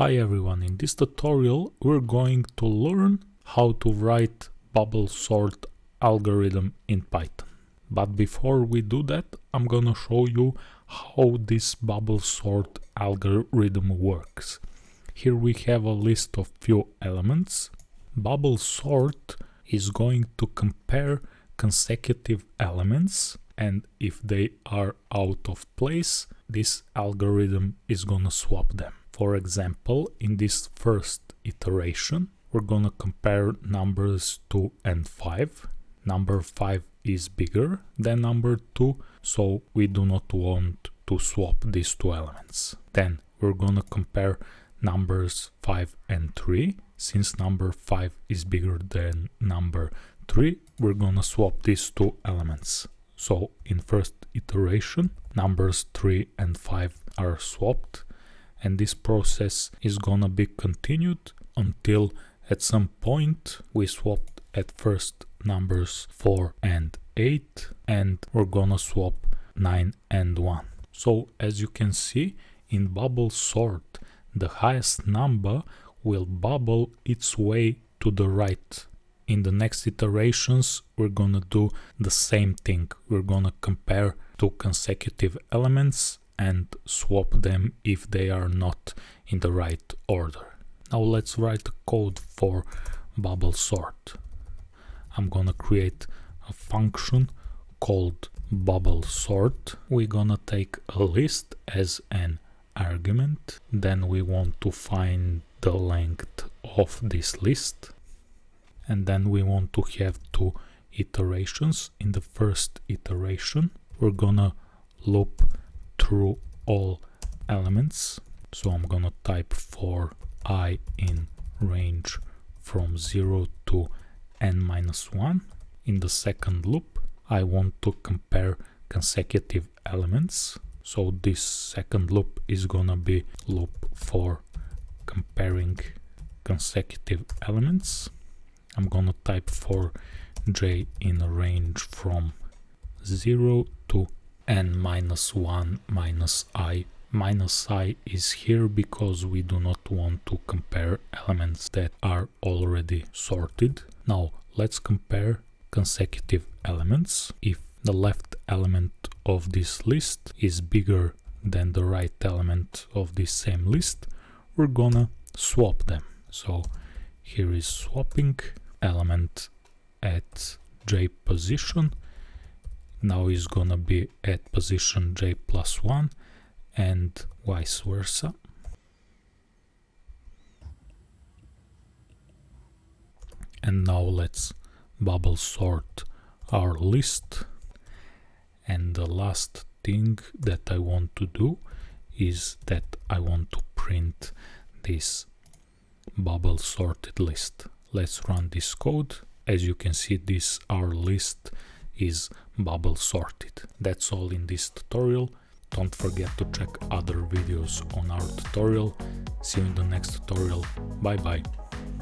Hi everyone, in this tutorial we're going to learn how to write bubble sort algorithm in Python. But before we do that, I'm gonna show you how this bubble sort algorithm works. Here we have a list of few elements. Bubble sort is going to compare consecutive elements and if they are out of place, this algorithm is gonna swap them. For example, in this first iteration, we're gonna compare numbers 2 and 5. Number 5 is bigger than number 2, so we do not want to swap these two elements. Then we're gonna compare numbers 5 and 3. Since number 5 is bigger than number 3, we're gonna swap these two elements. So in first iteration, numbers 3 and 5 are swapped and this process is gonna be continued until at some point we swapped at first numbers 4 and 8 and we're gonna swap 9 and 1. So as you can see in bubble sort the highest number will bubble its way to the right. In the next iterations we're gonna do the same thing. We're gonna compare two consecutive elements and swap them if they are not in the right order. Now let's write code for bubble sort. I'm gonna create a function called bubble sort. We're gonna take a list as an argument. Then we want to find the length of this list. And then we want to have two iterations. In the first iteration, we're gonna loop through all elements. So I'm gonna type for i in range from 0 to n minus 1. In the second loop, I want to compare consecutive elements. So this second loop is gonna be loop for comparing consecutive elements. I'm gonna type for j in a range from 0 to n minus 1 minus i. Minus i is here because we do not want to compare elements that are already sorted. Now let's compare consecutive elements. If the left element of this list is bigger than the right element of this same list, we're gonna swap them. So here is swapping element at j position now is gonna be at position j plus 1 and vice versa. And now let's bubble sort our list. And the last thing that I want to do is that I want to print this bubble sorted list. Let's run this code. As you can see, this our list is bubble sorted. That's all in this tutorial. Don't forget to check other videos on our tutorial. See you in the next tutorial. Bye bye.